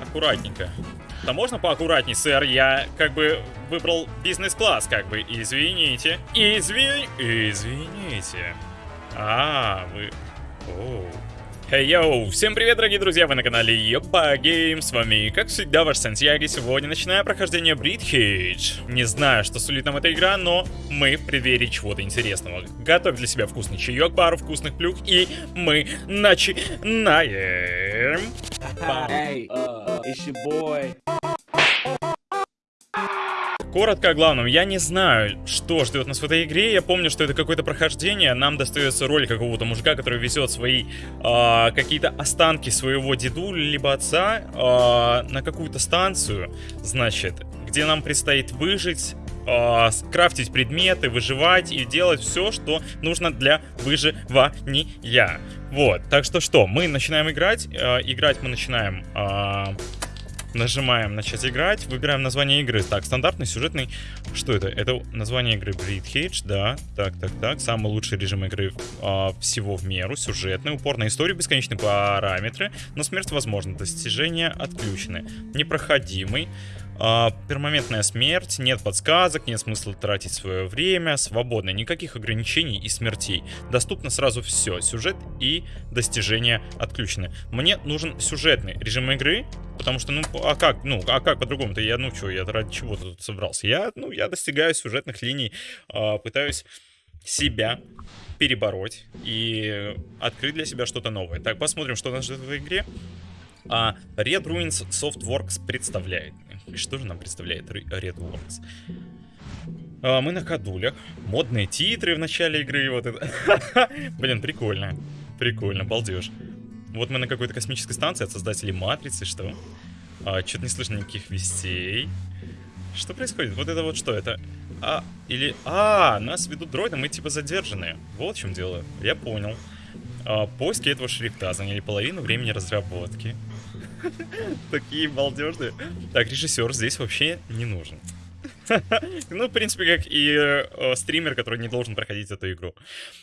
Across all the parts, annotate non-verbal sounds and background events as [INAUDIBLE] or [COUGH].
Аккуратненько. Да можно поаккуратней, сэр? Я как бы выбрал бизнес-класс, как бы. Извините. Извини... Извините. А, вы... Оу. Hey, yo! Всем привет, дорогие друзья! Вы на канале Yoba Game. С вами, как всегда, ваш Сантьяги. Сегодня начинаем прохождение Breathedge. Не знаю, что сулит нам эта игра, но мы в преддверии чего-то интересного. Готовь для себя вкусный чаек, пару вкусных плюх, и мы начинаем. Hey, uh. Коротко о главном. Я не знаю, что ждет нас в этой игре. Я помню, что это какое-то прохождение. Нам достается роль какого-то мужика, который везет свои э, какие-то останки своего деду либо отца э, на какую-то станцию, значит, где нам предстоит выжить э, крафтить предметы, выживать и делать все, что нужно для выживания. Вот, так что что, мы начинаем играть. Э, играть мы начинаем... Э, Нажимаем начать играть, выбираем название игры. Так, стандартный, сюжетный. Что это? Это название игры Breedhage, да. Так, так, так. Самый лучший режим игры а, всего в меру. Сюжетный, упор на историю, бесконечные параметры. Но смерть возможна. Достижения отключены. Непроходимый. Uh, пермоментная смерть, нет подсказок, нет смысла тратить свое время, свободно, никаких ограничений и смертей. Доступно сразу все, сюжет и достижения отключены. Мне нужен сюжетный режим игры, потому что, ну, а как, ну, а как по-другому-то? Я, ну, что, я ради чего тут собрался? Я, ну, я достигаю сюжетных линий, uh, пытаюсь себя перебороть и открыть для себя что-то новое. Так, посмотрим, что нас ждет в игре. А Red Ruins Softworks представляет. И что же нам представляет Redworks? А, мы на кадулях. Модные титры в начале игры. Вот это. [LAUGHS] Блин, прикольно. Прикольно, балдеж. Вот мы на какой-то космической станции от создателей Матрицы, что? А, Что-то не слышно никаких вестей. Что происходит? Вот это вот что? Это... А, или... А, нас ведут дроиды, мы типа задержанные. Вот в чем дело. Я понял. А, поиски этого шрифта заняли половину времени разработки. [LAUGHS] Такие балдежные. Так, режиссер здесь вообще не нужен. [LAUGHS] ну, в принципе, как и э, стример, который не должен проходить эту игру.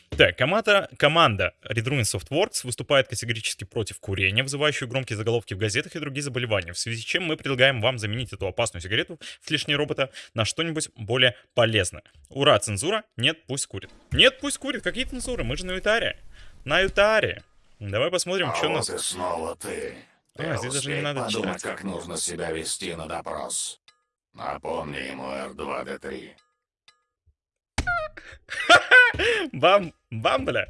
Так, команда, команда Red Ruin Softworks выступает категорически против курения, вызывающую громкие заголовки в газетах и другие заболевания, в связи с чем мы предлагаем вам заменить эту опасную сигарету в лишнее робота на что-нибудь более полезное. Ура, цензура? Нет, пусть курит. Нет, пусть курит. Какие цензуры? Мы же на Ютаре. На Ютаре. Давай посмотрим, а что у нас... снова ты. А, здесь даже не надо подумать, читать. как нужно себя вести на допрос. Напомни ему R2-D3. [LAUGHS] Бам, бам, бля.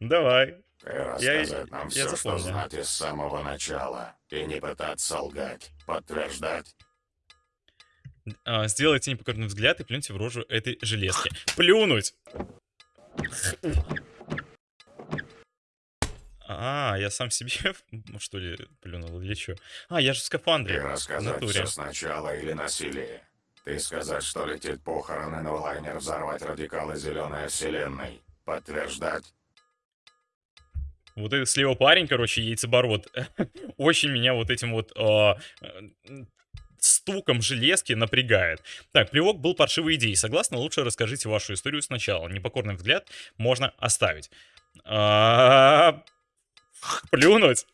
Давай. Ты рассказать я, нам я все, что знать из самого начала. И не пытаться лгать. Подтверждать. А, сделайте непокорный взгляд и плюньте в рожу этой железки. Плюнуть! А, я сам себе, [LAUGHS] что ли, плюнул или что? А, я же в скафандре. И рассказать все сначала или насилие. Ты сказать, что летит похороны на лайнер взорвать радикалы зеленой вселенной. Подтверждать. Вот этот слева парень, короче, яйцебород, [LAUGHS] очень меня вот этим вот э, стуком железки напрягает. Так, плевок был паршивой идеей. Согласно, лучше расскажите вашу историю сначала. Непокорный взгляд можно оставить. А, [LAUGHS] Плюнуть?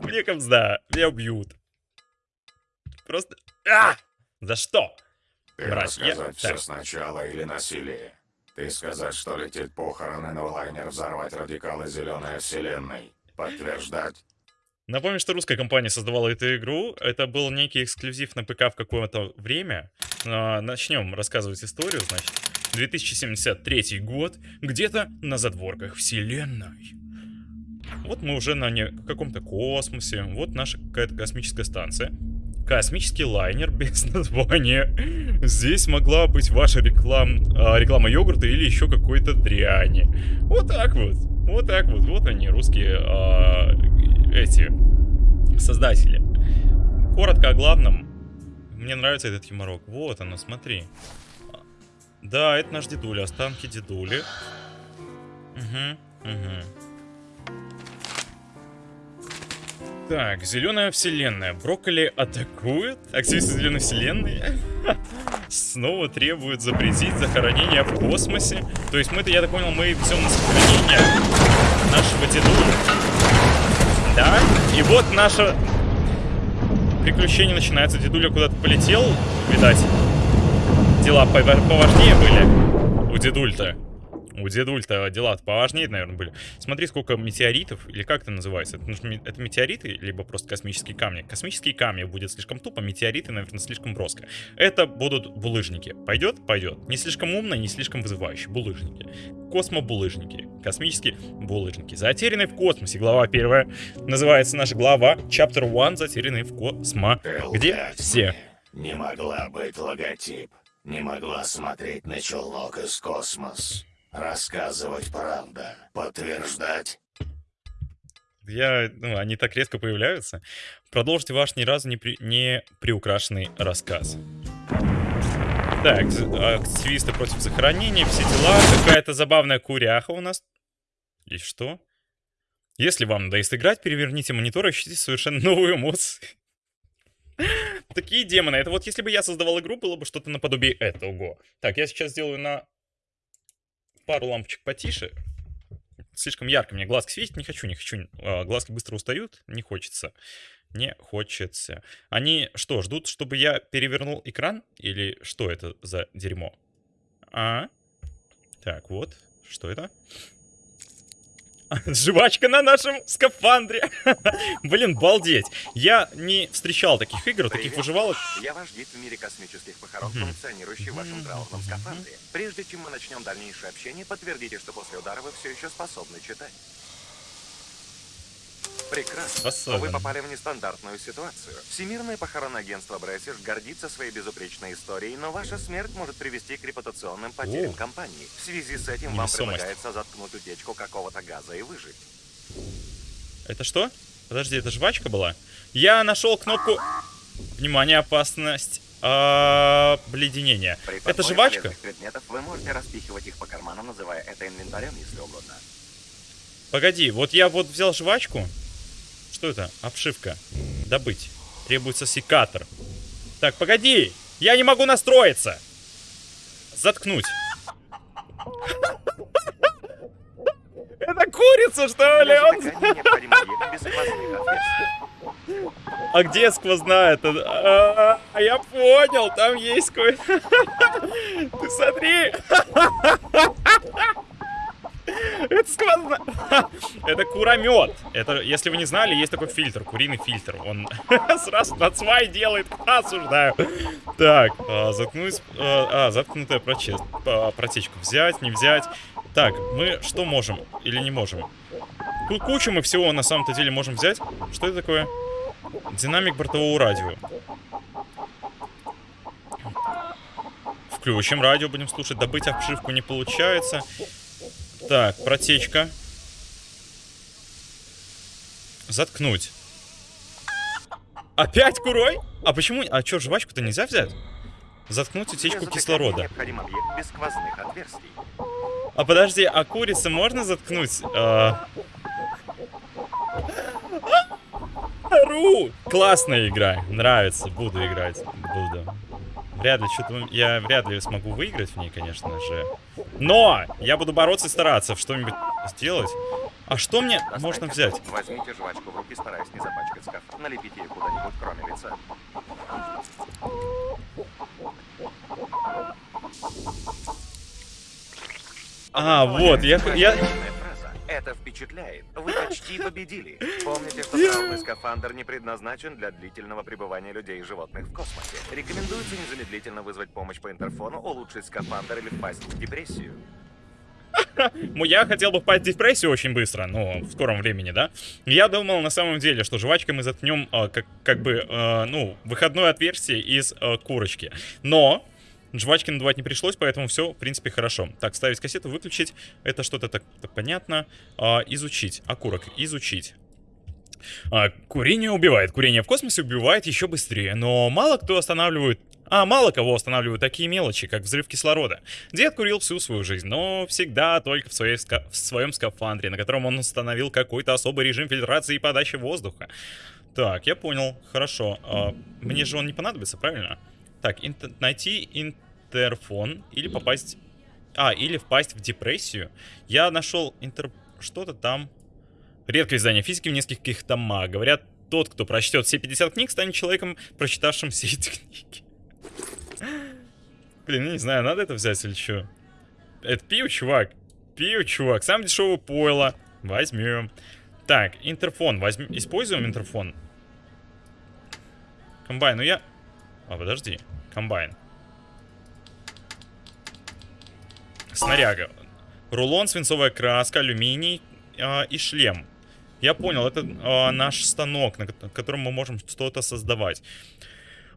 Мне камзда, меня убьют. Просто... А! За что? Ты рассказать я... все так. сначала или насилие? Ты сказать, что летит похороны на лайнер взорвать радикалы зеленой вселенной? Подтверждать? Напомню, что русская компания создавала эту игру. Это был некий эксклюзив на ПК в какое-то время. Начнем рассказывать историю, значит. 2073 год, где-то на задворках вселенной. Вот мы уже на не... каком-то космосе, вот наша какая-то космическая станция. Космический лайнер [LAUGHS] без названия. Здесь могла быть ваша реклам... а, реклама йогурта или еще какой-то дряни. Вот так вот. Вот так вот. Вот они, русские а, эти создатели. Коротко о главном. Мне нравится этот юморок. Вот оно, смотри. Да, это наш дедуля, останки дедули. Угу, угу. Так, зеленая вселенная. Брокколи атакует. Активисты зеленой вселенной [LAUGHS] снова требуют запретить захоронение в космосе. То есть мы-то, я так понял, мы все на сохранение нашего дедуля. Да? И вот наше приключение начинается. Дедуля куда-то полетел, видать. Дела поважнее были у дедуль-то. У дедуль-то дела поважнее, наверное, были. Смотри, сколько метеоритов, или как это называется? Это, это метеориты, либо просто космические камни? Космические камни будет слишком тупо, метеориты, наверное, слишком броско. Это будут булыжники. Пойдет? Пойдет. Не слишком умно, не слишком вызывающе. Булыжники. Космобулыжники. Космические булыжники. Затерянный в космосе. Глава первая. Называется наша глава Chapter 1. Затерянный в космо. Где все. Не могла быть логотип. Не могла смотреть на челнок из космос. Рассказывать правда. Подтверждать. Я, ну, они так резко появляются. Продолжите ваш ни разу не, при, не приукрашенный рассказ. Так, активисты против захоронения, все дела. Какая-то забавная куряха у нас. И что? Если вам надоест играть, переверните монитор и ищите совершенно новую эмоцию. Такие демоны. Это вот если бы я создавал игру, было бы что-то наподобие этого. Так, я сейчас сделаю на пару лампочек потише. Слишком ярко мне глазки светить не хочу, не хочу. А, глазки быстро устают, не хочется. Не хочется. Они что, ждут, чтобы я перевернул экран? Или что это за дерьмо? А? Так, вот. Что это? [LAUGHS] Жвачка на нашем скафандре. [LAUGHS] Блин, балдеть. Я не встречал таких игр, Привет. таких выживалок. Я ваш гид в мире космических похорон, функционирующий в вашем траурном скафандре. Прежде чем мы начнем дальнейшее общение, подтвердите, что после удара вы все еще способны читать. Прекрасно. Особенно. Вы попали в нестандартную ситуацию. Всемирное похоронное агентство Бресиш гордится своей безупречной историей, но ваша смерть может привести к репутационным потерям О. компании. В связи с этим вам предлагается заткнуть утечку какого-то газа и выжить. Это что? Подожди, это жвачка была? Я нашел кнопку... Внимание, опасность. А, обледенение. это жвачка? предметов вы можете распихивать их по карманам, называя это инвентарем, если угодно. Погоди, вот я вот взял жвачку, что это? Обшивка. Добыть. Требуется секатор. Так, погоди! Я не могу настроиться! Заткнуть. Это курица, что ли? А где сквозная? А, я понял, там есть кое... [LAUGHS] Ты смотри! [LAUGHS] Это сквозная... Это куромет. Это, если вы не знали, есть такой фильтр, куриный фильтр. Он [LAUGHS] сразу на свай делает, осуждаю. Так, а, заткнуть... А, а заткнутая а, протечку. Взять, не взять. Так, мы что можем или не можем? Тут кучу мы всего на самом-то деле можем взять. Что это такое? Динамик бортового радио. Включим радио, будем слушать. Добыть обшивку не получается. Так, протечка. Заткнуть. Опять курой? А почему... А что, жвачку-то нельзя взять? Заткнуть утечку кислорода. А подожди, а курицы можно заткнуть? А... Ру! Классная игра. Нравится. Буду играть. Буду. Вряд ли, что-то я вряд ли смогу выиграть в ней, конечно же. Но я буду бороться и стараться что-нибудь сделать. А что мне Достань можно взять? Возьмите жвачку в руки, стараясь не запачкать скаф. Налепите ее куда-нибудь, кроме лица. А, вот, я... я... Это впечатляет. Вы почти [LAUGHS] победили. Помните, что травмный скафандр не предназначен для длительного пребывания людей и животных в космосе. Рекомендуется незамедлительно вызвать помощь по интерфону, улучшить скафандр или впасть в депрессию. [LAUGHS] Я хотел бы впасть в депрессию очень быстро, ну, в скором времени, да? Я думал на самом деле, что жвачкой мы заткнем, э, как, как бы, э, ну, выходное отверстие из э, курочки. Но Жвачки надувать не пришлось, поэтому все, в принципе, хорошо. Так, ставить кассету, выключить. Это что-то так, понятно. А, изучить. Окурок. Изучить. А, курение убивает. Курение в космосе убивает еще быстрее. Но мало кто останавливает... А, мало кого останавливают такие мелочи, как взрыв кислорода. Дед курил всю свою жизнь, но всегда только в, своей ска... в своем скафандре, на котором он установил какой-то особый режим фильтрации и подачи воздуха. Так, я понял. Хорошо. А, мне же он не понадобится, правильно? Так, инт найти интерфон или попасть... А, или впасть в депрессию. Я нашел интер... Что-то там... Редкое издание физики в нескольких томах. Говорят, тот, кто прочтет все 50 книг, станет человеком, прочитавшим все эти книги. Блин, ну не знаю, надо это взять или что? Это пиво, чувак. Пиво, чувак. Самое дешевое пойло. Возьмем. Так, интерфон. Возьмем. Используем интерфон. Комбайн. Ну я... А, подожди. Комбайн. Снаряга. Рулон, свинцовая краска, алюминий э, и шлем. Я понял, это э, наш станок, на котором мы можем что-то создавать.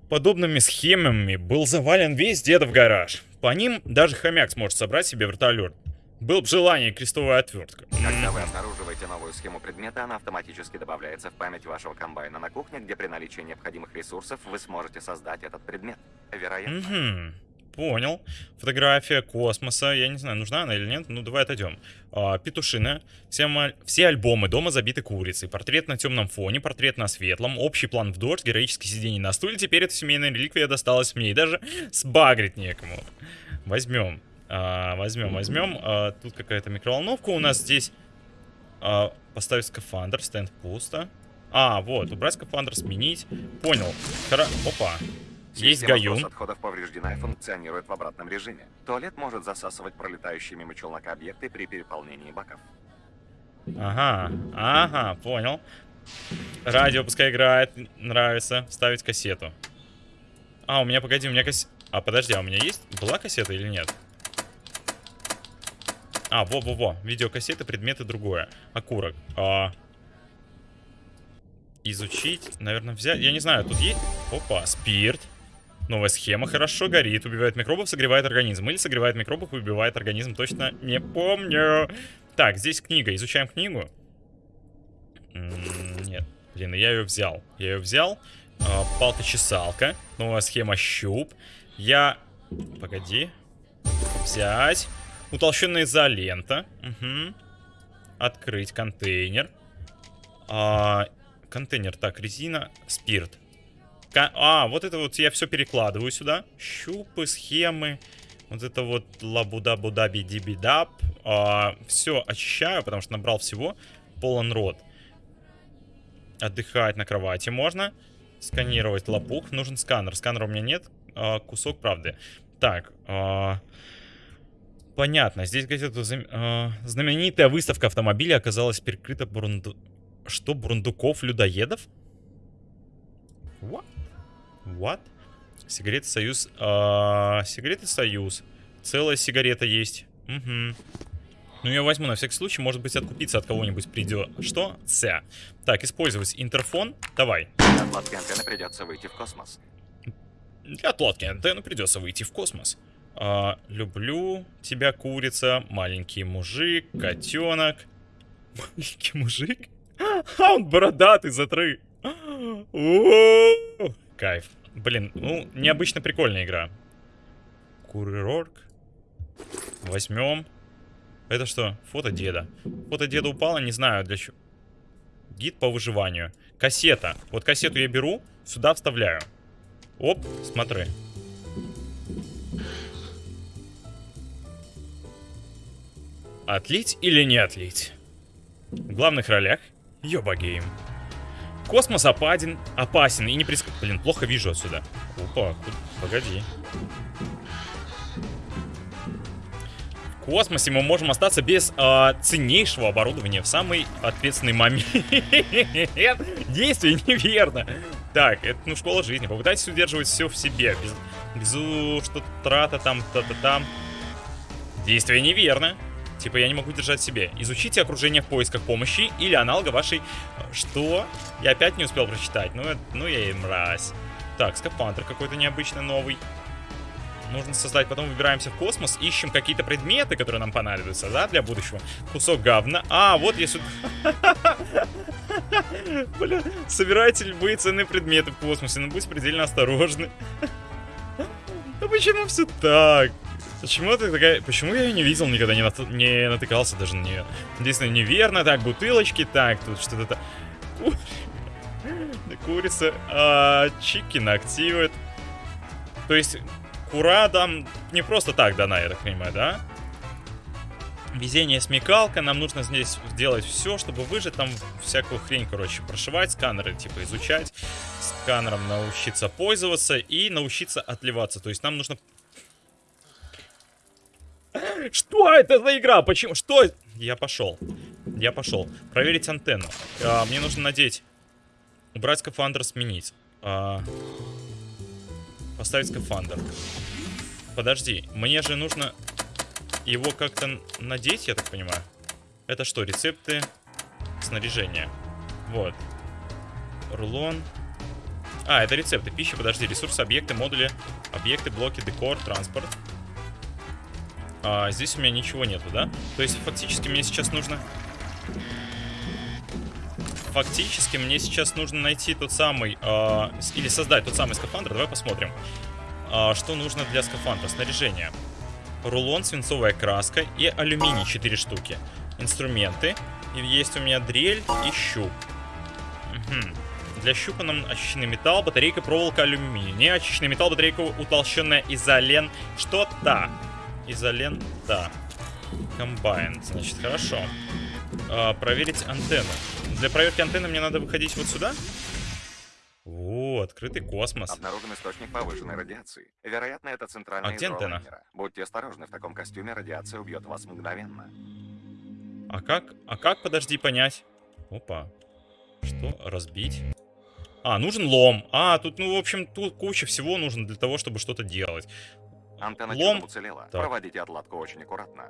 Подобными схемами был завален весь дедов гараж. По ним даже хомяк сможет собрать себе вертолет. Был бы желание крестовая отвертка. Когда вы обнаруживаете новую схему предмета, она автоматически добавляется в память вашего комбайна на кухне, где при наличии необходимых ресурсов вы сможете создать этот предмет. Вероятно. Угу. Понял. Фотография космоса. Я не знаю, нужна она или нет. Ну, давай отойдем. А, петушина. Все, все альбомы дома забиты курицей. Портрет на темном фоне, портрет на светлом. Общий план в дождь, героическое сидение на стуле. Теперь эта семейная реликвия досталась мне. И даже [LAUGHS] сбагрить некому. Возьмем. А, возьмем, возьмем. А, тут какая-то микроволновка у нас здесь. А, поставить скафандр. Стенд пусто. А, вот. Убрать скафандр, сменить. Понял. Хора... Опа. Есть гаюн. отходов повреждена и функционирует в обратном режиме. Туалет может засасывать пролетающие мимо челнока объекты при переполнении баков. Ага, ага, понял. Радио пускай играет, нравится. Ставить кассету. А, у меня, погоди, у меня кассета... А, подожди, а у меня есть? Была кассета или нет? А, во-во-во. Видеокассеты, предметы, другое. Окурок. А... Изучить, наверное, взять. Я не знаю, тут есть... Опа, спирт. Новая схема хорошо горит, убивает микробов, согревает организм. Или согревает микробов убивает организм, точно не помню. Так, здесь книга, изучаем книгу. нет, блин, я ее взял. Я ее взял. А, Палка-чесалка. Новая схема щуп. Я... Погоди. Взять. Утолщенная изолента. Угу. Открыть контейнер. А, контейнер, так, резина, спирт. А, вот это вот я все перекладываю сюда. Щупы, схемы. Вот это вот лабуда-буда бидибидап. А, все очищаю, потому что набрал всего. Полон рот. Отдыхать на кровати можно. Сканировать лопух. Нужен сканер. Сканера у меня нет. А, кусок правды. Так. А, понятно. Здесь газета а, знаменитая выставка автомобиля оказалась перекрыта бурунду... Что, бурундуков-людоедов? What? What? Сигареты Союз. А, сигареты Союз. Целая сигарета есть. Угу. Ну, я возьму на всякий случай, может быть, откупиться от кого-нибудь придет. Что? Ся. Так, использовать интерфон. Давай. Для отладки антенны придется выйти в космос. Для отладки антенны придется выйти в космос. А, люблю тебя, курица, маленький мужик, котенок. Маленький мужик? [LAUGHS] А, он бородатый, затры. Кайф. Блин, ну, необычно прикольная игра. Курорк. Возьмем. Это что? Фото деда. Фото деда упало, не знаю для чего. Гид по выживанию. Кассета. Вот кассету я беру, сюда вставляю. Оп, смотри. Отлить или не отлить? В главных ролях Yoba Game. Космос опаден, опасен и не приск... Блин, плохо вижу отсюда. Опа, погоди. В космосе мы можем остаться без э, ценнейшего оборудования в самый ответственный момент. Действие неверно. Так, это ну школа жизни. Попытайтесь удерживать все в себе. Без, без что трата там, та-та там. Действие неверно. Типа я не могу держать себе. Изучите окружение в поисках помощи или аналога вашей... Что? Я опять не успел прочитать. Ну, ну я и мразь. Так, скафандр какой-то необычный новый. Нужно создать. Потом выбираемся в космос, ищем какие-то предметы, которые нам понадобятся, да, для будущего. Кусок говна. А, вот я сюда... [LAUGHS] Бля, собирайте любые ценные предметы в космосе, но будь предельно осторожны. [LAUGHS] Ну почему все так? Почему это такая... Почему я ее не видел никогда, не, нат... не натыкался даже на нее? Единственное, неверно. Так, бутылочки. Так, тут что-то... [LAUGHS] Курица. А, чикин активирует. То есть, кура там не просто так дана, я так понимаю, да? Везение смекалка, нам нужно здесь сделать все, чтобы выжить, там всякую хрень, короче, прошивать, сканеры, типа, изучать, сканером научиться пользоваться и научиться отливаться. То есть нам нужно... Что это за игра? Почему? Что? Я пошел. Я пошел. Проверить антенну. А, мне нужно надеть. Убрать скафандр, сменить. А... Поставить скафандр. Подожди, мне же нужно его как-то надеть, я так понимаю. Это что, рецепты снаряжения? Вот. Рулон. А, это рецепты пищи, подожди, ресурсы, объекты, модули, объекты, блоки, декор, транспорт. А, здесь у меня ничего нету, да? То есть фактически мне сейчас нужно... Фактически мне сейчас нужно найти тот самый... Э, или создать тот самый скафандр. Давай посмотрим. Э, что нужно для скафандра? Снаряжение рулон, свинцовая краска и алюминий 4 штуки. Инструменты. И есть у меня дрель и щуп. Угу. Для щупа нам очищенный металл, батарейка, проволока, алюминий. Очищенный металл, батарейка, утолщенная изолен. Что-то. Изолента. Комбайн. Значит, хорошо. А, проверить антенну. Для проверки антенны мне надо выходить вот сюда? О, открытый космос. Обнаружен источник повышенной радиации. Вероятно, это центральная а где антенна? Будьте осторожны, в таком костюме радиация убьет вас мгновенно. А как? А как, подожди, понять? Опа. Что? Разбить? А, нужен лом. А, тут, ну, в общем, тут куча всего нужно для того, чтобы что-то делать. Антенна лом уцелела. Так. Проводите отладку очень аккуратно.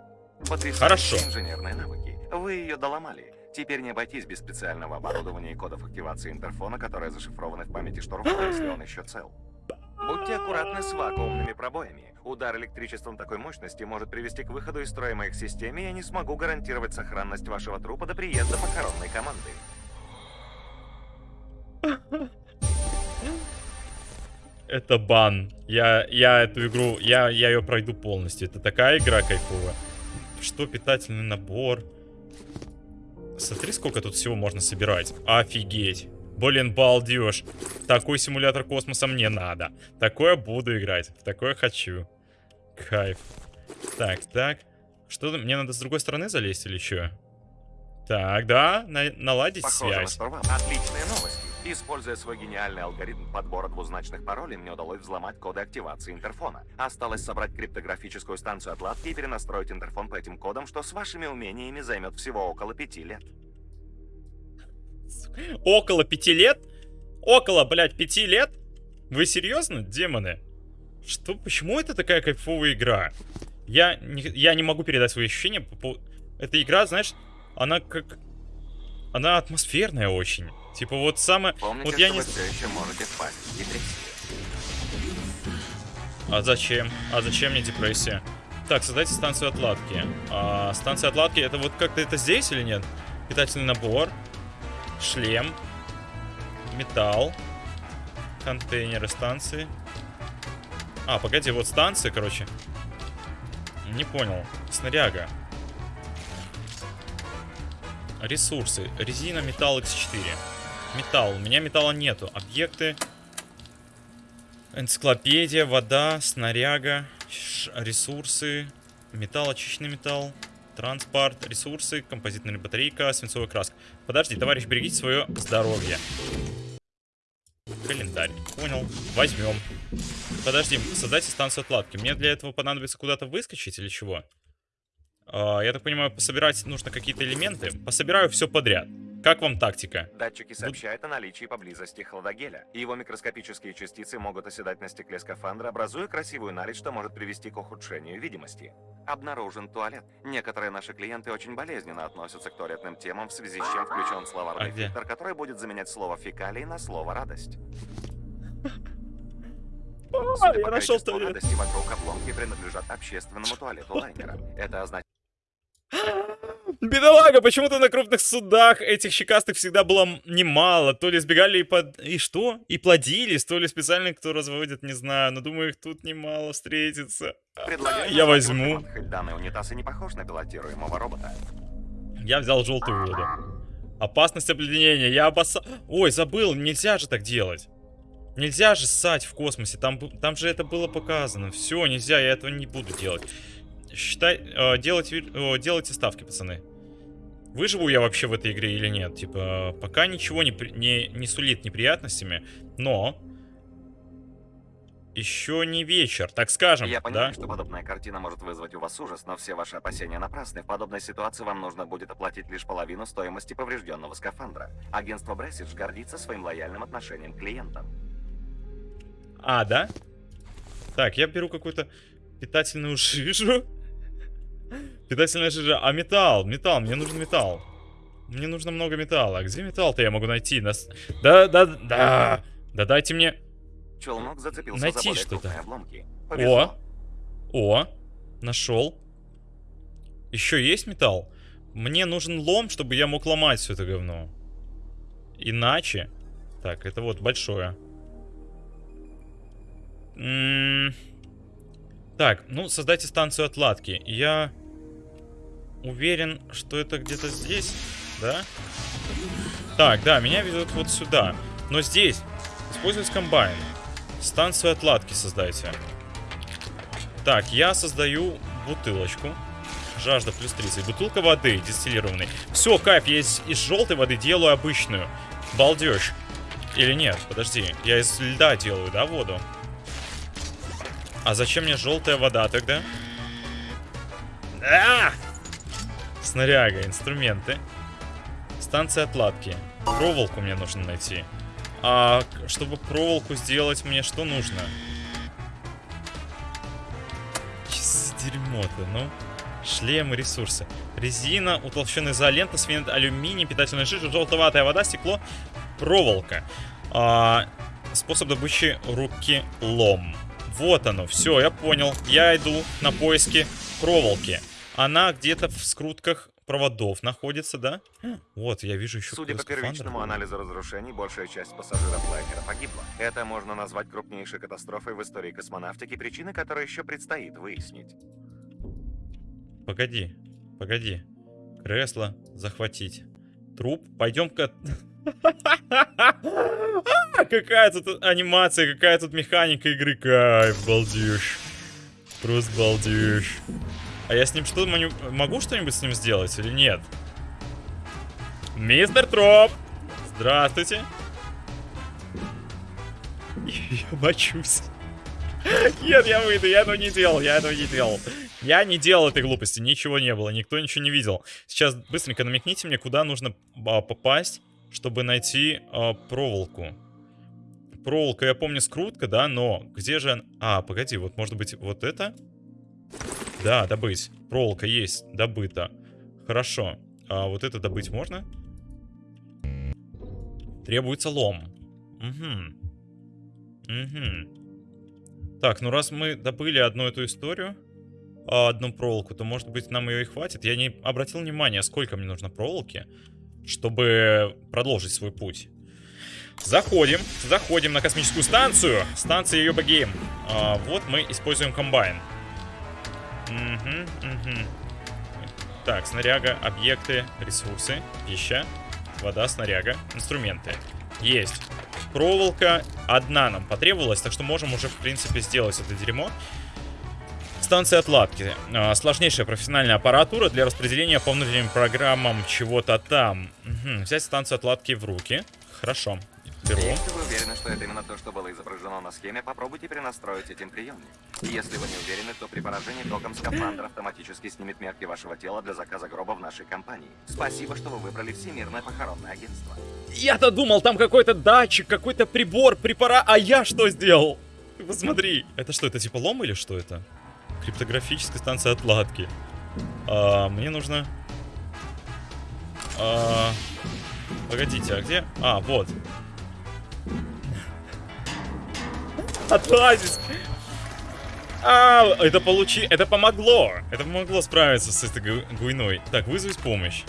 Хорошо. инженерные навыки. Вы ее доломали. Теперь не обойтись без специального оборудования и кодов активации интерфона, которые зашифрованы в памяти штурмана, [GASPS] если он еще цел. Будьте аккуратны с вакуумными пробоями. Удар электричеством такой мощности может привести к выходу из строя моих систем, и я не смогу гарантировать сохранность вашего трупа до приезда похоронной команды. [LAUGHS] Это бан. Я, я эту игру, я, я ее пройду полностью. Это такая игра кайфовая. Что питательный набор? Смотри, сколько тут всего можно собирать. Офигеть. Блин, балдеж. Такой симулятор космоса мне надо. Такое буду играть. В такое хочу. Кайф. Так, так. Что мне надо с другой стороны залезть или что? Так, да, на наладить Похоже связь. Отличная новость. Используя свой гениальный алгоритм подбора двузначных паролей, мне удалось взломать коды активации интерфона. Осталось собрать криптографическую станцию отладки и перенастроить интерфон по этим кодам, что с вашими умениями займет всего около пяти лет. Около пяти лет? Около, блядь, пяти лет? Вы серьезно, демоны? Что, почему это такая кайфовая игра? Я не, я не могу передать свои ощущения. Эта игра, знаешь, она как... Она атмосферная очень. Типа вот самое... Помните, вот я не... все еще можете депрессию. А зачем? А зачем мне депрессия? Так, создайте станцию отладки. А, станция отладки, это вот как-то это здесь или нет? Питательный набор. Шлем. Металл. Контейнеры станции. А, погоди, вот станция, короче. Не понял. Снаряга. Ресурсы. Резина, металл X4. Металл. У меня металла нету. Объекты. Энциклопедия, вода, снаряга, ресурсы, металл, очищенный металл, транспорт, ресурсы, композитная батарейка, свинцовая краска. Подожди, товарищ, берегите свое здоровье. Календарь. Понял. Возьмем. Подожди, создайте станцию отладки. Мне для этого понадобится куда-то выскочить или чего? А, я так понимаю, пособирать нужно какие-то элементы. Пособираю все подряд. Как вам тактика? Датчики сообщают о наличии поблизости хладогеля. Его микроскопические частицы могут оседать на стекле скафандра, образуя красивую налить, что может привести к ухудшению видимости. Обнаружен туалет. Некоторые наши клиенты очень болезненно относятся к туалетным темам, в связи с чем включен словарный а фильтр, который будет заменять слово «фекалий» на слово «радость». [LAUGHS] Судя я нашел туалет. радости вокруг обломки принадлежат общественному туалету лайнера. Это означает... [GASPS] Бедолага, почему-то на крупных судах этих щекастых всегда было немало. То ли сбегали и под... И что? И плодились, то ли специально кто разводит, не знаю. Но думаю, их тут немало встретится. Предлагаю Я возьму. Данный унитаз и не похож на пилотируемого робота. Я взял желтую воду. Опасность обледенения. Я опаса... Ой, забыл, нельзя же так делать. Нельзя же ссать в космосе. Там, там же это было показано. Все, нельзя, я этого не буду делать. Считай, э, делать, э, делайте ставки, пацаны. Выживу я вообще в этой игре или нет? Типа, пока ничего не, не, не сулит неприятностями, но еще не вечер, так скажем, Я понимаю, да? что подобная картина может вызвать у вас ужас, но все ваши опасения напрасны. В подобной ситуации вам нужно будет оплатить лишь половину стоимости поврежденного скафандра. Агентство Бресидж гордится своим лояльным отношением к клиентам. А, да? Так, я беру какую-то питательную [LAUGHS] жижу. Питательная жижа. А металл, металл, мне нужен металл. Мне нужно много металла. Где металл-то я могу найти? Нас... Да, да, да. Да дайте мне... Челнок зацепился Найти за что-то. О! О! Нашел. Еще есть металл? Мне нужен лом, чтобы я мог ломать все это говно. Иначе... Так, это вот большое. М -м так, ну, создайте станцию отладки. Я уверен, что это где-то здесь, да? Так, да, меня ведут вот сюда. Но здесь используется комбайн. Станцию отладки создайте. Так, я создаю бутылочку. Жажда плюс 30. Бутылка воды дистиллированной. Все, кайф, я из, из желтой воды делаю обычную. Балдеж. Или нет, подожди. Я из льда делаю, да, воду? А зачем мне желтая вода тогда? А! Снаряга, инструменты. Станция отладки. Проволоку мне нужно найти. А чтобы проволоку сделать, мне что нужно? Дерьмо-то, ну. Шлемы, ресурсы. Резина, утолщенная изолента, свинец, алюминий, питательная жижа, желтоватая вода, стекло, проволока. А, способ добычи руки лом. Вот оно, все, я понял. Я иду на поиски проволоки. Она где-то в скрутках проводов находится, да? Вот, я вижу еще Судя по первичному анализу разрушений, большая часть пассажиров лайнера погибла. Это можно назвать крупнейшей катастрофой в истории космонавтики, причины которой еще предстоит выяснить. Погоди, погоди. Кресло захватить. Труп. Пойдем-ка... [LAUGHS] Какая тут анимация, какая тут механика игры. Кайф, балдеж. Просто балдеж. А я с ним что могу что-нибудь с ним сделать или нет? Мистер Троп! Здравствуйте. [LAUGHS] Я мочусь. Нет, я выйду, я этого не делал, я этого не делал. Я не делал этой глупости, ничего не было, никто ничего не видел. Сейчас быстренько намекните мне, куда нужно а, попасть, чтобы найти а, проволоку. Проволока, я помню, скрутка, да, но где же... А, погоди, вот может быть вот это? Да, добыть. Проволока есть, добыта. Хорошо. А вот это добыть можно? Требуется лом. Угу. Угу. Так, ну раз мы добыли одну эту историю, а, одну проволоку, то может быть нам ее и хватит. Я не обратил внимания, сколько мне нужно проволоки, чтобы продолжить свой путь. Заходим, заходим на космическую станцию. Станция Йоба Гейм. А, вот мы используем комбайн. Угу, угу. Так, снаряга, объекты, ресурсы, пища, вода, снаряга, инструменты. Есть. Проволока одна нам потребовалась, так что можем уже, в принципе, сделать это дерьмо. Станция отладки. А, сложнейшая профессиональная аппаратура для распределения по внутренним программам чего-то там. Угу. Взять станцию отладки в руки. Хорошо. Беру. Если вы уверены, что это именно то, что было изображено на схеме, попробуйте перенастроить этим приемник. Если вы не уверены, то при поражении током скафандр автоматически снимет мерки вашего тела для заказа гроба в нашей компании. Спасибо, что вы выбрали Всемирное похоронное агентство. Я-то думал, там какой-то датчик, какой-то прибор, препарат, а я что сделал? Ты посмотри. Это что, это типа лом или что это? Криптографическая станция отладки. А, мне нужно... А... Погодите, а где? А, вот. Отлазить! А, это получи... Это помогло! Это помогло справиться с этой гуйной. Так, вызвать помощь.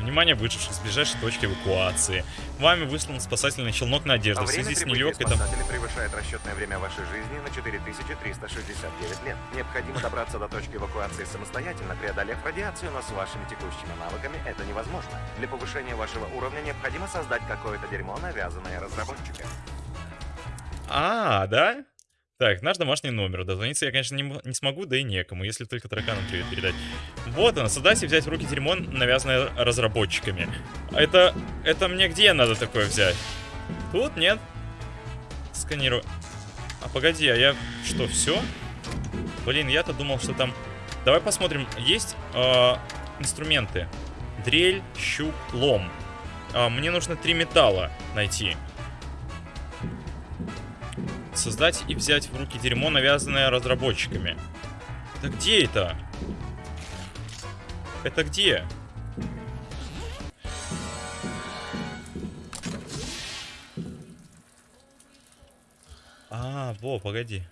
Внимание выживших с ближайшей точки эвакуации. Вами выслан спасательный челнок Надежда. А в связи с нелегкой там... превышает расчетное время вашей жизни на 4369 лет. Необходимо добраться до точки эвакуации самостоятельно, преодолев радиацию, но с вашими текущими навыками это невозможно. Для повышения вашего уровня необходимо создать какое-то дерьмо, навязанное разработчиком. А, да? Так, наш домашний номер. Дозвониться я, конечно, не, не смогу, да и некому, если только тараканам привет передать. Вот он, создать и взять в руки дерьмо, навязанное разработчиками. Это, это мне где надо такое взять? Тут нет. Сканирую. А погоди, а я что, все? Блин, я-то думал, что там... Давай посмотрим, есть э, инструменты. Дрель, щуп, лом. Э, мне нужно три металла найти создать и взять в руки дерьмо, навязанное разработчиками. Это где это? Это где? А, во, погоди.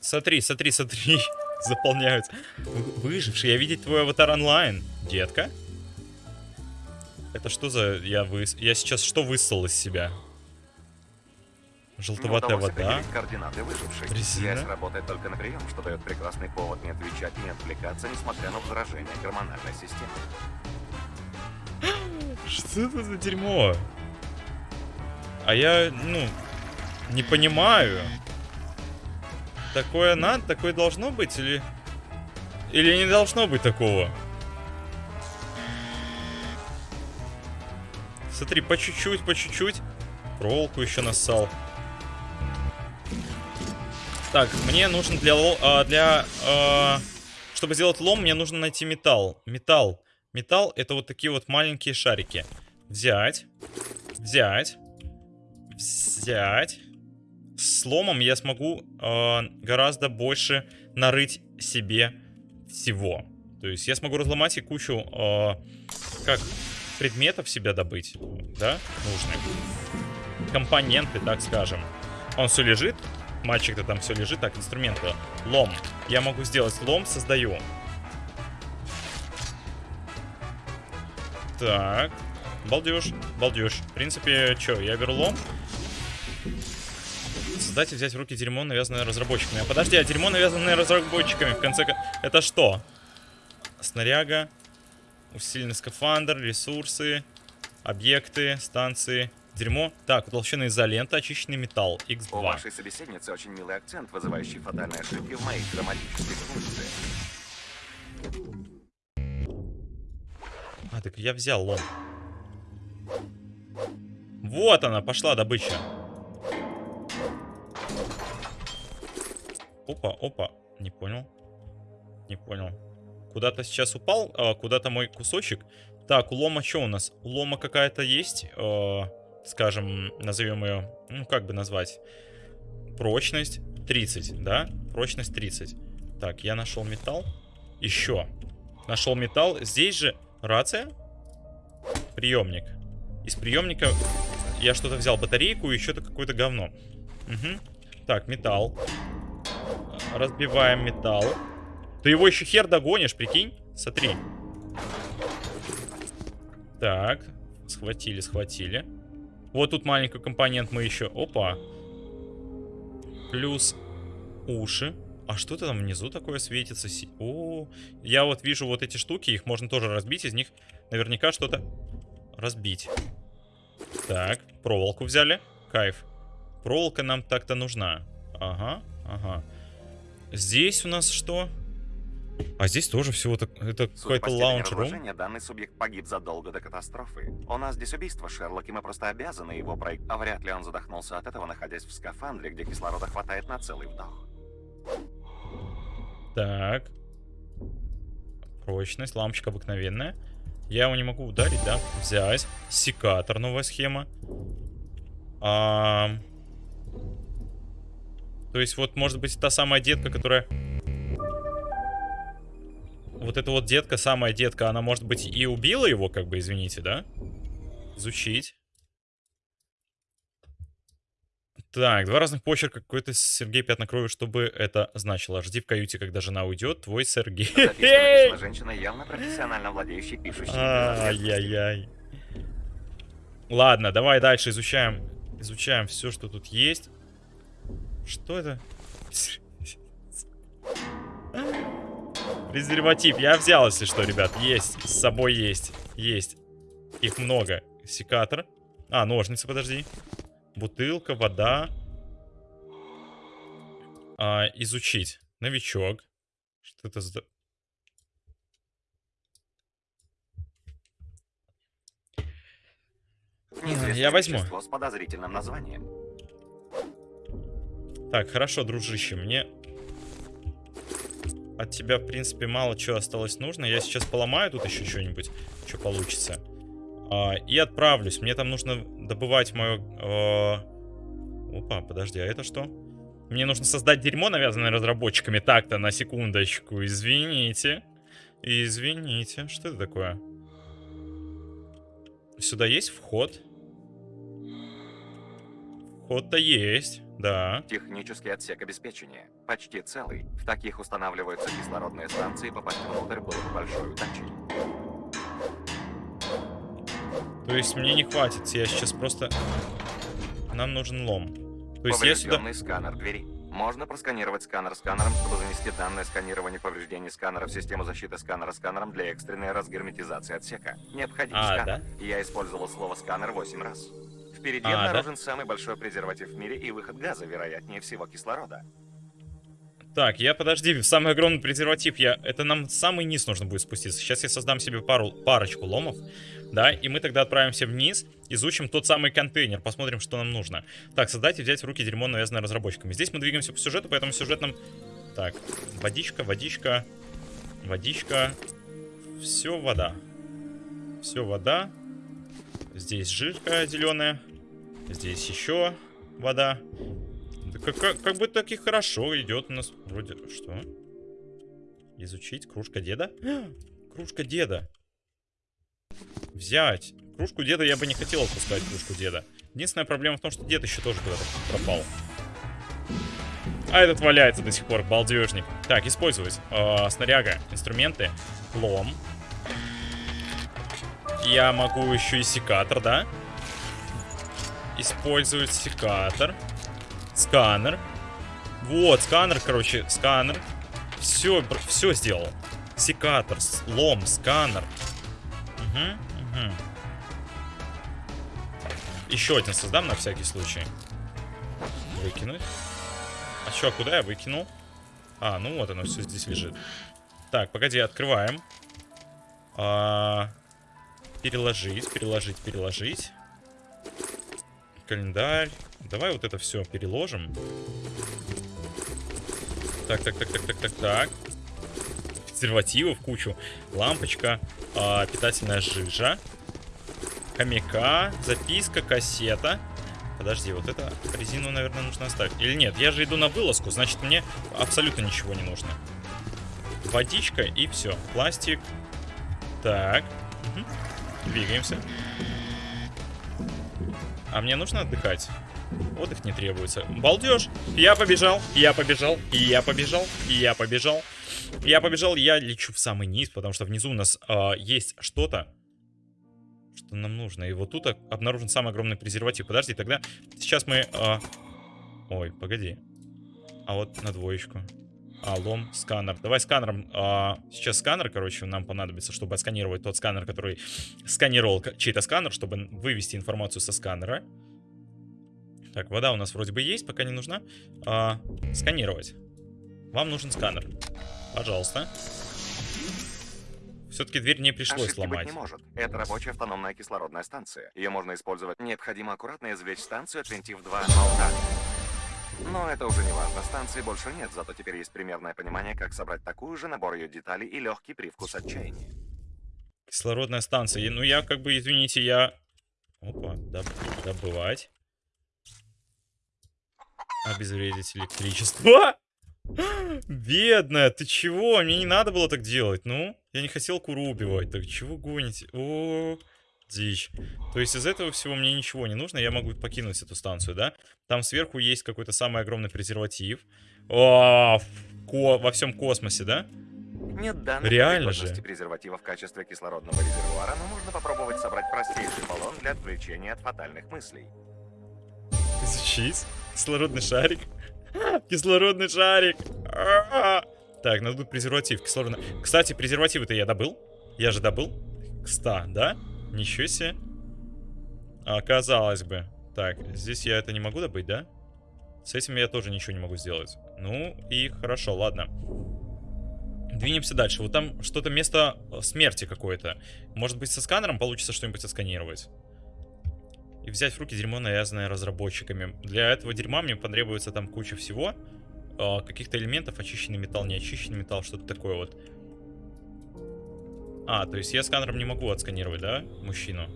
Смотри, смотри, смотри. [LAUGHS] Заполняются. Выживший, я видеть твой аватар онлайн. Детка? Это что за... Я, вы... я сейчас что высыл из себя? Желтоватая вода. координаты выживших. Резина. Связь работает только на прием, что дает прекрасный повод не отвечать не отвлекаться, несмотря на возражения гормональной системы. [GASPS] Что это за дерьмо? А я, ну, не понимаю. Такое надо, такое должно быть или... Или не должно быть такого? Смотри, по чуть-чуть, по чуть-чуть. Проволоку еще нассал. Так, мне нужно для... А, для э, чтобы сделать лом, мне нужно найти металл. Металл. Металл это вот такие вот маленькие шарики. Взять. Взять. Взять. С ломом я смогу э, гораздо больше нарыть себе всего. То есть я смогу разломать и кучу, как, предметов себя добыть, да, нужных. Компоненты, так скажем. Он все лежит, Мальчик-то там все лежит. Так, инструменты. Лом. Я могу сделать лом, создаю. Так. Балдеж, балдеж. В принципе, что, я беру лом. Создать и взять в руки дерьмо, навязанное разработчиками. А подожди, а дерьмо, навязанное разработчиками, в конце... Это что? Снаряга. Усиленный скафандр, ресурсы, объекты, станции. Дерьмо. Так, утолщенная изолента, очищенный металл. X2. У вашей собеседницы очень милый акцент, вызывающий фатальные ошибки в моих грамматических функциях. А, так я взял лом. Вот она, пошла добыча. Опа, опа. Не понял. Не понял. Куда-то сейчас упал, а, куда-то мой кусочек. Так, у лома что у нас? У лома какая-то есть? А, скажем, назовем ее, ну, как бы назвать, прочность 30, да? Прочность 30. Так, я нашел металл. Еще. Нашел металл. Здесь же рация. Приемник. Из приемника я что-то взял, батарейку и еще-то какое-то говно. Угу. Так, металл. Разбиваем металл. Ты его еще хер догонишь, прикинь? Смотри. Так. Схватили, схватили. Вот тут маленький компонент мы еще... Опа. Плюс уши. А что то там внизу такое светится? О, я вот вижу вот эти штуки, их можно тоже разбить, из них наверняка что-то разбить. Так, проволоку взяли. Кайф. Проволока нам так-то нужна. Ага, ага. Здесь у нас что? А здесь тоже всего так, это какой-то лаунж-рум. данный субъект погиб задолго до катастрофы. У нас здесь убийство, Шерлок, и мы просто обязаны его пройти. А вряд ли он задохнулся от этого, находясь в скафандре, где кислорода хватает на целый вдох. Так. Прочность, лампочка обыкновенная. Я его не могу ударить, да? Взять. Секатор, новая схема. А... То есть вот, может быть, та самая детка, которая вот эта вот детка, самая детка, она, может быть, и убила его, как бы, извините, да? Изучить. Так, два разных почерка, какой-то Сергей пятна крови, чтобы это значило. Жди в каюте, когда жена уйдет, твой Сергей. [LAUGHS] женщина, явно профессионально владеющая пишущей. Ай-яй-яй. Ладно, давай дальше изучаем. Изучаем все, что тут есть. Что это? [LAUGHS] Презерватив. Я взял, если что, ребят. Есть. С собой есть. Есть. Их много. Секатор. А, ножницы, подожди. Бутылка, вода. А, изучить. Новичок. Что это за... Я возьму. с подозрительным названием. Так, хорошо, дружище, мне от тебя, в принципе, мало чего осталось нужно. Я сейчас поломаю тут еще что-нибудь, что получится. А, и отправлюсь. Мне там нужно добывать мое... А... Опа, подожди, а это что? Мне нужно создать дерьмо, навязанное разработчиками. Так-то, на секундочку. Извините. Извините. Что это такое? Сюда есть вход? Вход-то есть. Да. Технический отсек обеспечения. Почти целый. В таких устанавливаются кислородные станции, попасть внутрь было бы большой удачей. То есть мне не хватит, я сейчас просто... Нам нужен лом. То есть я сюда... сканер двери. Можно просканировать сканер сканером, чтобы занести данное сканирование повреждений сканера в систему защиты сканера сканером для экстренной разгерметизации отсека. Необходим а, сканер. Да? Я использовал слово сканер 8 раз. Впереди а, обнаружен да? самый большой презерватив в мире и выход газа, вероятнее всего кислорода. Так, я подожди, самый огромный презерватив, я... Это нам самый низ нужно будет спуститься. Сейчас я создам себе пару, парочку ломов, да, и мы тогда отправимся вниз, изучим тот самый контейнер, посмотрим, что нам нужно. Так, создать и взять в руки дерьмо, навязанное разработчиками. Здесь мы двигаемся по сюжету, поэтому сюжет нам... Так, водичка, водичка, водичка. Все вода. Все вода. Здесь жирка зеленая. Здесь еще вода. как, как, как бы так и хорошо идет у нас. Вроде... Что? Изучить. Кружка деда? [GASPS] кружка деда. Взять. Кружку деда я бы не хотел отпускать, кружку деда. Единственная проблема в том, что дед еще тоже куда-то пропал. А этот валяется до сих пор, балдежник. Так, использовать. Э, снаряга, инструменты, лом. Я могу еще и секатор, да? Использовать секатор. Сканер. Вот, сканер, короче, сканер. Все, все сделал. Секатор, лом, сканер. Угу, угу. Еще один создам на всякий случай. Выкинуть. А что, куда я выкинул? А, ну вот оно все здесь лежит. Так, погоди, открываем. А, переложить, переложить, переложить календарь. Давай вот это все переложим. Так, так, так, так, так, так, так. Презервативов кучу. Лампочка. Э, питательная жижа. Хомяка. Записка, кассета. Подожди, вот это резину, наверное, нужно оставить. Или нет, я же иду на вылазку, значит, мне абсолютно ничего не нужно. Водичка и все. Пластик. Так. Угу. Двигаемся. А мне нужно отдыхать. Отдых не требуется. Балдеж. Я побежал, я побежал, я побежал, я побежал. Я побежал, я лечу в самый низ, потому что внизу у нас э, есть что-то, что нам нужно. И вот тут обнаружен самый огромный презерватив. Подожди, тогда сейчас мы... Э... Ой, погоди. А вот на двоечку. А, лом, сканер. Давай сканером. А, сейчас сканер, короче, нам понадобится, чтобы отсканировать тот сканер, который сканировал чей-то сканер, чтобы вывести информацию со сканера. Так, вода у нас вроде бы есть, пока не нужна. А, сканировать. Вам нужен сканер. Пожалуйста. Все-таки дверь не пришлось Ошибки ломать. Быть не может. Это рабочая автономная кислородная станция. Ее можно использовать. Необходимо аккуратно извлечь станцию, отвинтив два болта. Но это уже не важно, станции больше нет, зато теперь есть примерное понимание, как собрать такую же, набор ее деталей и легкий привкус отчаяния. Кислородная станция. Ну я как бы, извините, я... Опа, доб... добывать. Обезвредить электричество. [GASPS] Бедная, ты чего? Мне не надо было так делать, ну? Я не хотел куру убивать, так чего гоните? О, -о, -о дичь. То есть из этого всего мне ничего не нужно, я могу покинуть эту станцию, да? Там сверху есть какой-то самый огромный презерватив. О, ко во всем космосе, да? Нет данных Реально же. презерватива в качестве кислородного резервуара, но можно попробовать собрать простейший баллон для отвлечения от фатальных мыслей. Изучить? Кислородный шарик? [LAUGHS] Кислородный шарик! Так, надо презерватив кислородный. Кстати, презервативы-то я добыл. Я же добыл. Кста, да? Ничего себе. А, казалось бы. Так, здесь я это не могу добыть, да? С этим я тоже ничего не могу сделать. Ну и хорошо, ладно. Двинемся дальше. Вот там что-то место э, смерти какое-то. Может быть, со сканером получится что-нибудь отсканировать. И взять в руки дерьмо, навязанное разработчиками. Для этого дерьма мне потребуется там куча всего. Э, Каких-то элементов, очищенный металл, неочищенный металл, что-то такое вот. А, то есть я сканером не могу отсканировать, да, мужчину?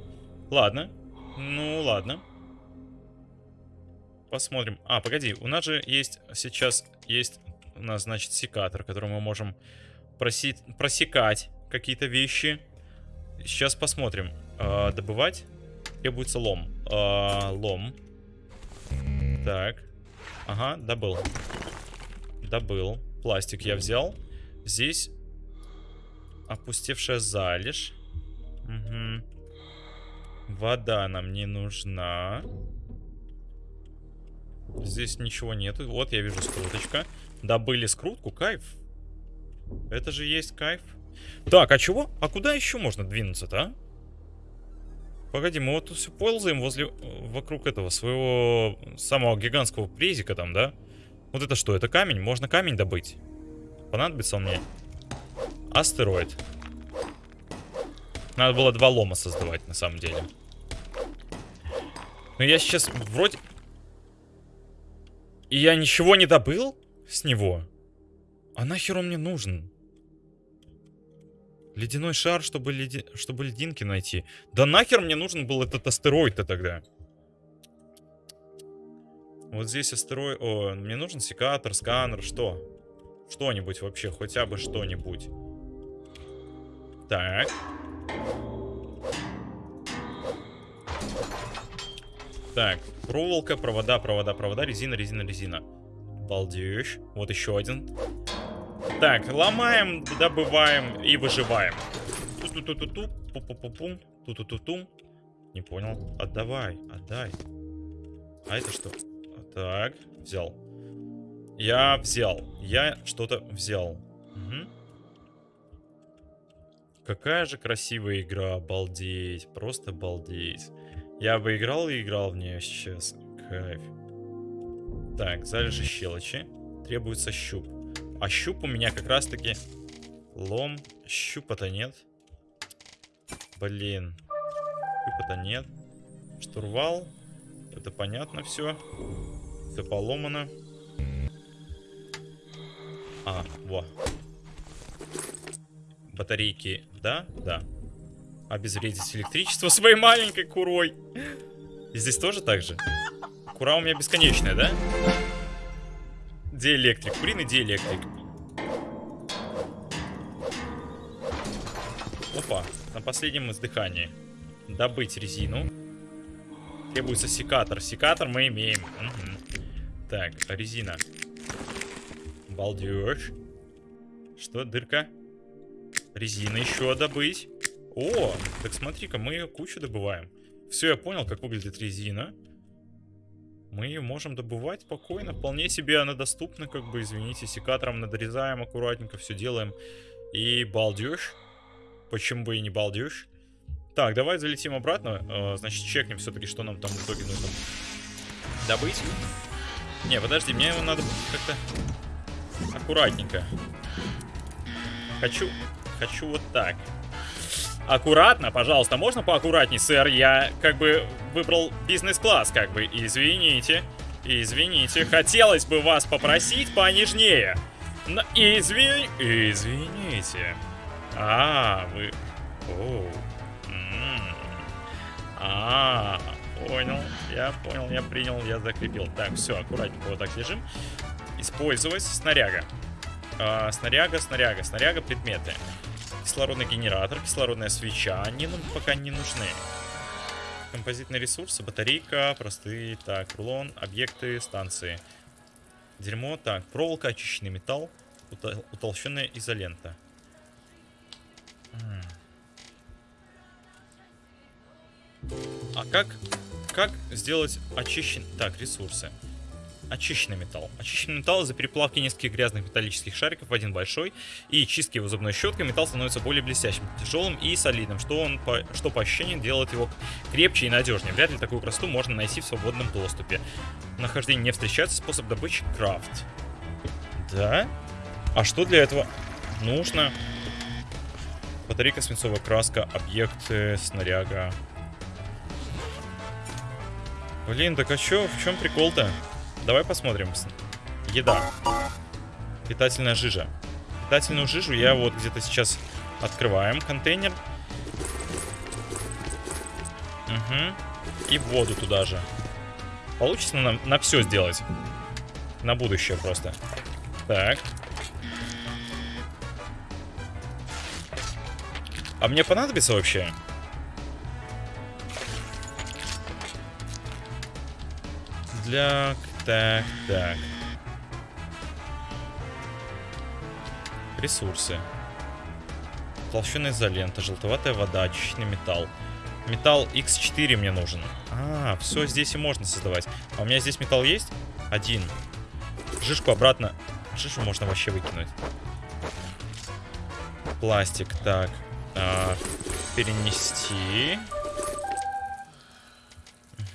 Ладно. Ну, ладно. Посмотрим. А, погоди, у нас же есть сейчас, есть у нас, значит, секатор, которым мы можем проси просекать какие-то вещи. Сейчас посмотрим. А, добывать требуется лом. А, лом. Так. Ага, добыл. Добыл. Пластик я взял. Здесь опустевшая залежь. Угу. Вода нам не нужна. Здесь ничего нету. Вот я вижу скруточка. Добыли скрутку, кайф. Это же есть кайф. Так, а чего? А куда еще можно двинуться-то, а? Погоди, мы вот тут все ползаем возле, вокруг этого своего самого гигантского презика там, да? Вот это что, это камень? Можно камень добыть? Понадобится он мне? Астероид. Надо было два лома создавать, на самом деле. Но я сейчас вроде... И я ничего не добыл с него? А нахер он мне нужен? Ледяной шар, чтобы, леди... чтобы льдинки найти. Да нахер мне нужен был этот астероид-то тогда? Вот здесь астероид... О, мне нужен секатор, сканер, что? Что-нибудь вообще, хотя бы что-нибудь. Так. Так, проволока, провода, провода, провода, резина, резина, резина. Балдеешь. Вот еще один. Так, ломаем, добываем и выживаем. Ту-ту-ту-ту, пу-пу-пу-пум, ту-ту-ту-тум. Не понял. Отдавай, отдай. А это что? Так, взял. Я взял. Я что-то взял. Угу. Какая же красивая игра, обалдеть, просто обалдеть. Я бы играл и играл в нее сейчас. Кайф. Так, залежи щелочи. Требуется щуп. А щуп у меня как раз таки лом. Щупа-то нет. Блин. Щупа-то нет. Штурвал. Это понятно все. Все поломано. А, во. Батарейки, да? Да. Обезвредить электричество своей маленькой курой. И здесь тоже так же? Кура у меня бесконечная, да? Диэлектрик. Куриный диэлектрик. Опа. На последнем издыхании. Добыть резину. Требуется секатор. Секатор мы имеем. Угу. Так, резина. Балдеж. Что, дырка? Резина еще добыть. О, так смотри-ка, мы ее кучу добываем. Все, я понял, как выглядит резина. Мы ее можем добывать спокойно. Вполне себе она доступна, как бы, извините, секатором надрезаем аккуратненько, все делаем. И балдеж. Почему бы и не балдеж? Так, давай залетим обратно. Э, значит, чекнем все-таки, что нам там в итоге нужно добыть. Не, подожди, мне его надо как-то аккуратненько. Хочу, хочу вот так. Аккуратно, пожалуйста, можно поаккуратней, сэр? Я как бы выбрал бизнес-класс, как бы. Извините, извините. Хотелось бы вас попросить понежнее. Но извини... Извините. А, вы... О. А, понял. Я понял, я принял, я закрепил. Так, все, аккуратненько вот так лежим. Использовать снаряга. А, снаряга, снаряга, снаряга, предметы. Кислородный генератор, кислородная свеча. Они нам пока не нужны. Композитные ресурсы, батарейка, простые. Так, рулон, объекты, станции. Дерьмо. Так, проволока, очищенный металл, утол утолщенная изолента. А как, как сделать очищен... Так, ресурсы. Очищенный металл. Очищенный металл из-за переплавки нескольких грязных металлических шариков в один большой и чистки его зубной щеткой металл становится более блестящим, тяжелым и солидным, что, он по, что по ощущениям делает его крепче и надежнее. Вряд ли такую красоту можно найти в свободном доступе. Нахождение не встречается способ добычи крафт. Да? А что для этого нужно? Батарейка, свинцовая краска, объекты, снаряга. Блин, так а чё, в чем прикол-то? Давай посмотрим. Еда. Питательная жижа. Питательную жижу я вот где-то сейчас открываем контейнер. Угу. И воду туда же. Получится нам на все сделать. На будущее просто. Так. А мне понадобится вообще? Для... Так, так. Ресурсы. Толщина изолента, желтоватая вода, очищенный металл. Металл X4 мне нужен. А, все здесь и можно создавать. А у меня здесь металл есть? Один. Жишку обратно. Жишу можно вообще выкинуть. Пластик, так. А, перенести.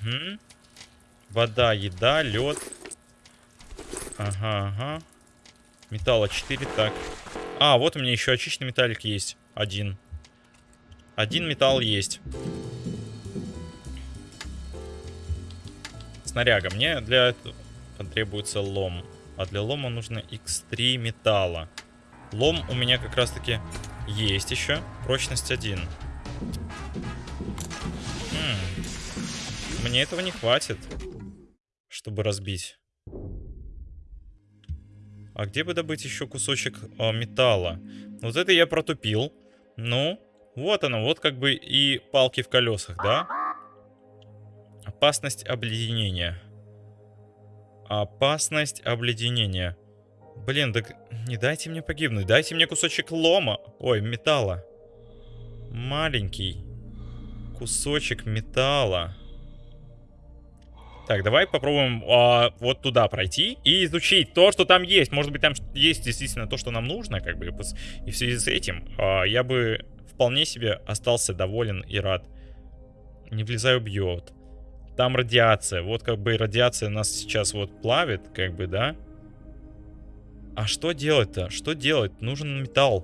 Угу. Вода, еда, лед. Ага, ага. Металла 4, так. А, вот у меня еще очищенный металлик есть. Один. Один металл есть. Снаряга. Мне для этого потребуется лом. А для лома нужно x3 металла. Лом у меня как раз таки есть еще. Прочность 1. Мне этого не хватит, чтобы разбить. А где бы добыть еще кусочек а, металла? Вот это я протупил. Ну, вот оно, вот как бы и палки в колесах, да? Опасность обледенения. Опасность обледенения. Блин, так не дайте мне погибнуть. Дайте мне кусочек лома. Ой, металла. Маленький. Кусочек металла. Так, давай попробуем а, вот туда пройти и изучить то, что там есть. Может быть, там есть действительно то, что нам нужно, как бы. И в связи с этим а, я бы вполне себе остался доволен и рад. Не влезай, убьет. Там радиация. Вот как бы радиация нас сейчас вот плавит, как бы, да? А что делать-то? Что делать? Нужен металл.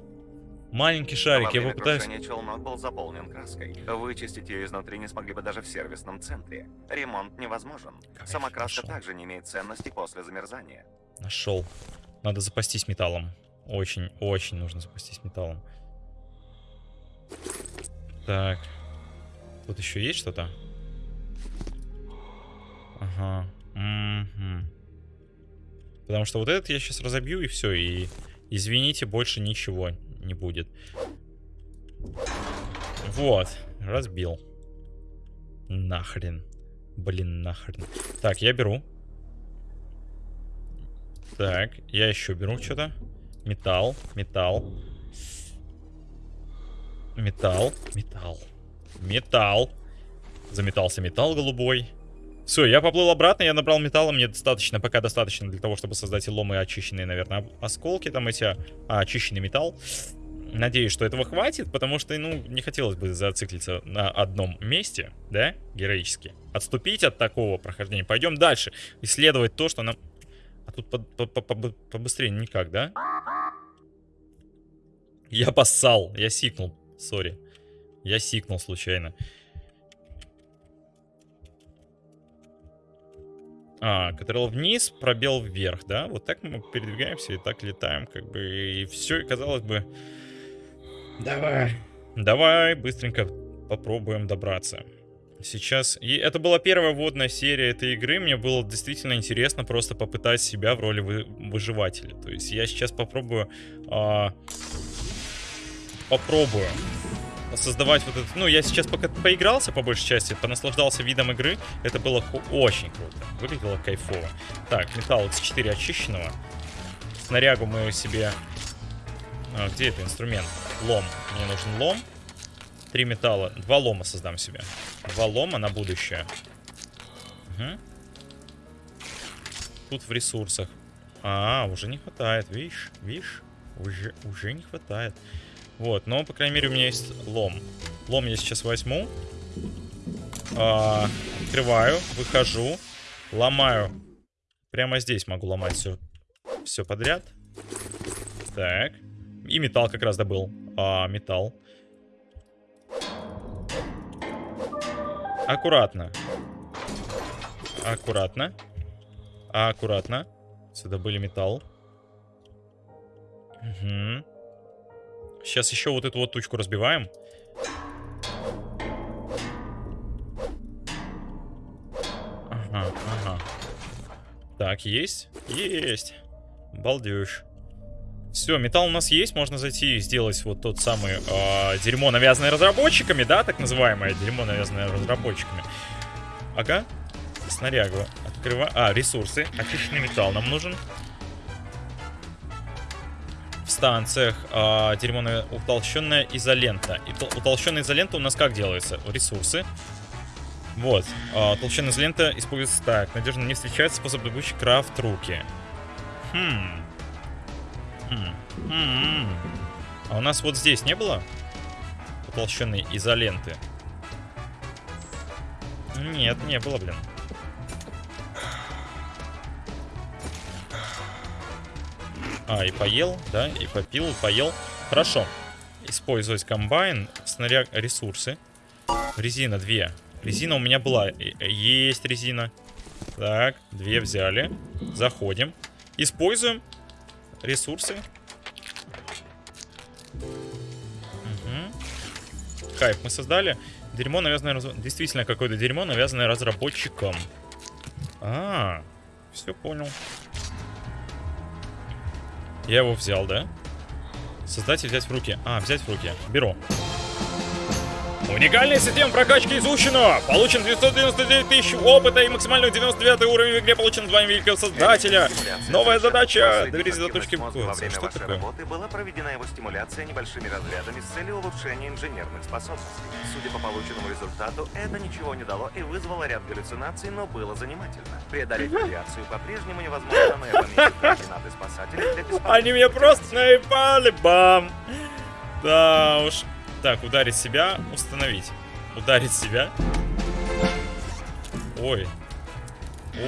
Маленький шарик, я попытаюсь... челнок был заполнен краской. Вычистить ее изнутри не смогли бы даже в сервисном центре. Ремонт невозможен. Кайф, Сама краска нашел. также не имеет ценности после замерзания. Нашел. Надо запастись металлом. Очень, очень нужно запастись металлом. Так. Тут еще есть что-то? Ага. Угу. Потому что вот этот я сейчас разобью и все. И извините, больше ничего не будет. Вот. Разбил. Нахрен. Блин, нахрен. Так, я беру. Так, я еще беру что-то. Металл, металл. Металл, металл. Металл. Заметался металл голубой. Все, я поплыл обратно, я набрал металла, мне достаточно, пока достаточно для того, чтобы создать ломы очищенные, наверное, осколки, там эти, а, очищенный металл. Надеюсь, что этого хватит, потому что, ну, не хотелось бы зациклиться на одном месте, да, героически. Отступить от такого прохождения. Пойдем дальше, исследовать то, что нам... А тут по -по -по побыстрее никак, да? Я поссал, я сикнул, сори. Я сикнул случайно. А, Катрел вниз, пробел вверх, да? Вот так мы передвигаемся и так летаем, как бы, и все, казалось бы... Давай. Давай, быстренько попробуем добраться. Сейчас... И это была первая вводная серия этой игры. Мне было действительно интересно просто попытать себя в роли вы... выживателя. То есть я сейчас попробую... А... Попробую создавать вот это... Ну, я сейчас пока поигрался, по большей части, понаслаждался видом игры. Это было очень круто. Выглядело кайфово. Так, металл X4 очищенного. Снарягу мы себе... А, где это инструмент? Лом. Мне нужен лом. Три металла. Два лома создам себе. Два лома на будущее. Угу. тут в ресурсах. А, уже не хватает, видишь, видишь? Уже, уже не хватает. Вот, но, по крайней мере, у меня есть лом. Лом я сейчас возьму. А, открываю, выхожу, ломаю. Прямо здесь могу ломать все, все подряд. Так. И металл как раз добыл. А, металл. Аккуратно. Аккуратно. Аккуратно. Сюда были металл. Угу. Сейчас еще вот эту вот тучку разбиваем. Ага, ага. Так, есть? Есть. Балдеж. Все, металл у нас есть, можно зайти и сделать вот тот самый э, дерьмо, навязанное разработчиками, да, так называемое дерьмо, навязанное разработчиками. Ага, снарягу. Открываю. А, ресурсы. Очищенный металл нам нужен. В станциях э, дерьмо, утолщенная изолента. И утолщенная изолента у нас как делается? Ресурсы. Вот. Э, толщенная изолента используется так. Надежно не встречается способ добычи крафт руки. Хм. А у нас вот здесь не было утолщенной изоленты? Нет, не было, блин. А, и поел, да, и попил, и поел. Хорошо. Использовать комбайн, снаряг, ресурсы. Резина две. Резина у меня была. Есть резина. Так, две взяли. Заходим. Используем ресурсы. Угу. Хайп мы создали. Дерьмо, навязанное... Раз... Действительно, какое-то дерьмо, навязанное разработчиком. А, все понял. Я его взял, да? Создать и взять в руки. А, взять в руки. Беру. Уникальная система прокачки изучена! Получен 999 тысяч опыта и максимально 99 уровень в игре получен звание великого создателя. Новая задача! Доберись до точки Во время Что вашей такое? работы была проведена его стимуляция небольшими разрядами с целью улучшения инженерных способностей. Судя по полученному результату, это ничего не дало и вызвало ряд галлюцинаций, но было занимательно. Преодолеть радиацию по-прежнему невозможно, но я координаты спасателя для Они меня просто наебали, бам! Да уж. Так, ударить себя, установить. Ударить себя. Ой.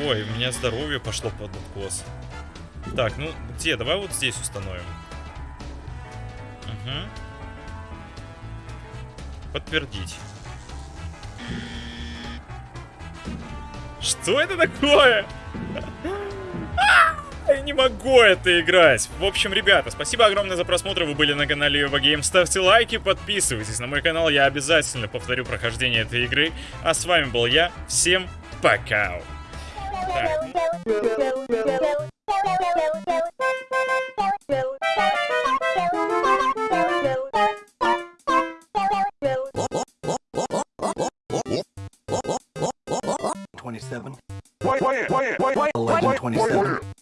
Ой, у меня здоровье пошло под откос. Так, ну где? Давай вот здесь установим. Угу. Подтвердить. Что это такое? [LAUGHS] Я не могу это играть. В общем, ребята, спасибо огромное за просмотр. Вы были на канале Ева Гейм. Ставьте лайки, подписывайтесь на мой канал. Я обязательно повторю прохождение этой игры. А с вами был я. Всем пока. Twenty-seven. 27. 11, 27.